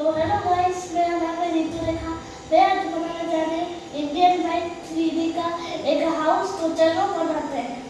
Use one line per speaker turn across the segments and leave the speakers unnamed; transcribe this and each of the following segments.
तो hello guys मेरा नाम है नीतू रेखा मैं आज बनाने रही हूँ इंडियन बाइक थ्री का एक हाउस तो चलो बनाते हैं।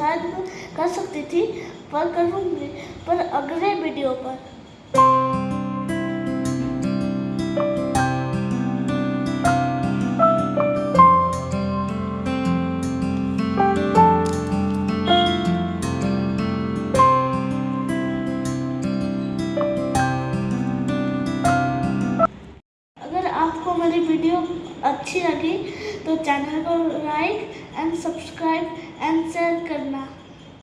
मैं कर सकती थी, पर करूँगी, पर अगले वीडियो पर। मेरी वीडियो अच्छी लगी तो चैनल को लाइक एंड सब्सक्राइब शेयर करना।